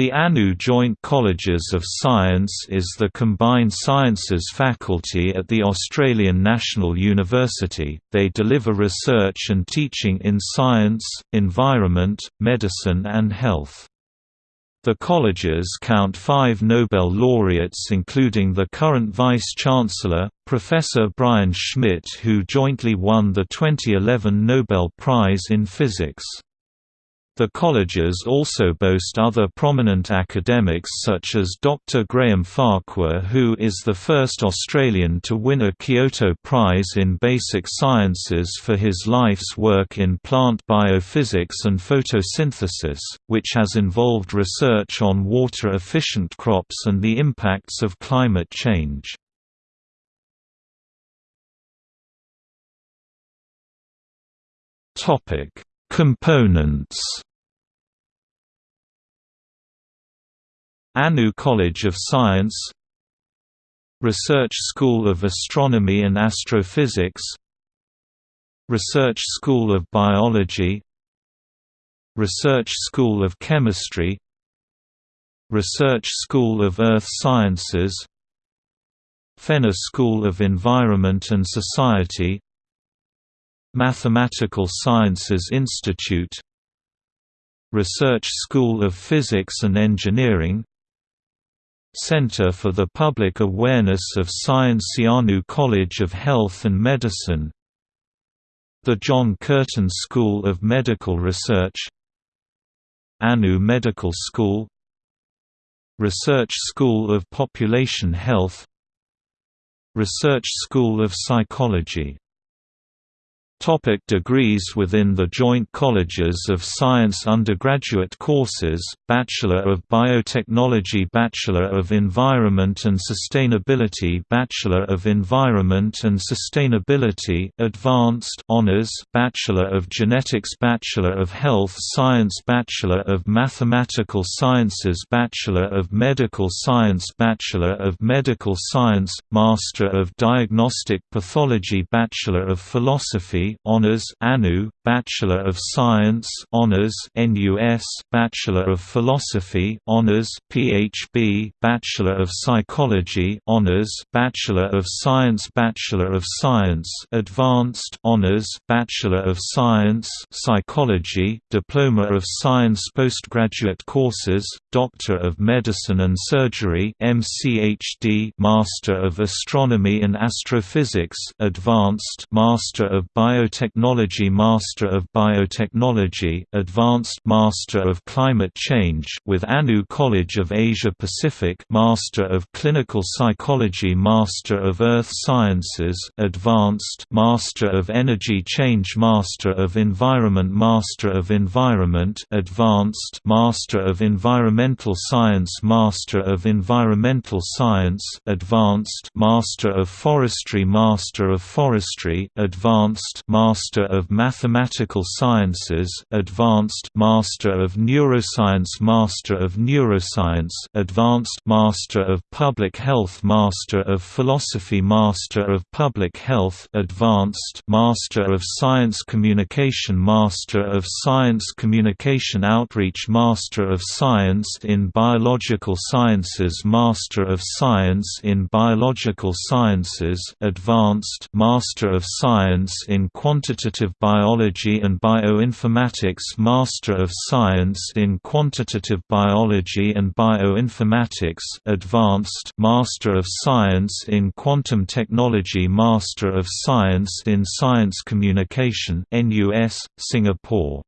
The ANU Joint Colleges of Science is the combined sciences faculty at the Australian National University. They deliver research and teaching in science, environment, medicine, and health. The colleges count five Nobel laureates including the current Vice-Chancellor, Professor Brian Schmidt who jointly won the 2011 Nobel Prize in Physics. The colleges also boast other prominent academics such as Dr. Graham Farquhar who is the first Australian to win a Kyoto Prize in Basic Sciences for his life's work in plant biophysics and photosynthesis, which has involved research on water-efficient crops and the impacts of climate change. Components. ANU College of Science. Research School of Astronomy and Astrophysics. Research School of Biology. Research School of Chemistry. Research School of Earth Sciences. Fenner School of Environment and Society Mathematical Sciences Institute Research School of Physics and Engineering Center for the Public Awareness of Science ANU College of Health and Medicine The John Curtin School of Medical Research ANU Medical School Research School of Population Health Research School of Psychology Topic degrees Within the Joint Colleges of Science undergraduate courses, Bachelor of Biotechnology Bachelor of Environment and Sustainability Bachelor of Environment and Sustainability Advanced Honours Bachelor of Genetics Bachelor of Health Science Bachelor of Mathematical Sciences Bachelor of Medical Science Bachelor of Medical Science, Master of Diagnostic Pathology Bachelor of Philosophy Honors ANU, Bachelor of Science Honors NUS, Bachelor of Philosophy Honors PhD, Bachelor of Psychology Honors, Bachelor of Science Bachelor of Science Advanced Honors, Bachelor of Science Psychology, Diploma of Science Postgraduate courses, Doctor of Medicine and Surgery MCHD, Master of Astronomy and Astrophysics Advanced Master of Bio Biotechnology Master of Biotechnology Advanced Master of Climate Change with ANU College of Asia Pacific Master of Clinical Psychology Master of Earth Sciences Advanced Master of Energy Change Master of Environment Master of Environment Advanced Master of Environmental Science Master of Environmental Science Advanced Master of Forestry Master of Forestry Advanced Master of Mathematical Sciences Advanced Master of Neuroscience Master of Neuroscience Advanced Master of Public Health Master of Philosophy Master of Public Health Advanced Master of Science Communication Master of Science Communication Outreach Master of Science in Biological Sciences Master of Science in Biological Sciences Advanced Master of Science in Quantitative Biology and Bioinformatics Master of Science in Quantitative Biology and Bioinformatics Advanced Master of Science in Quantum Technology Master of Science in Science Communication NUS, Singapore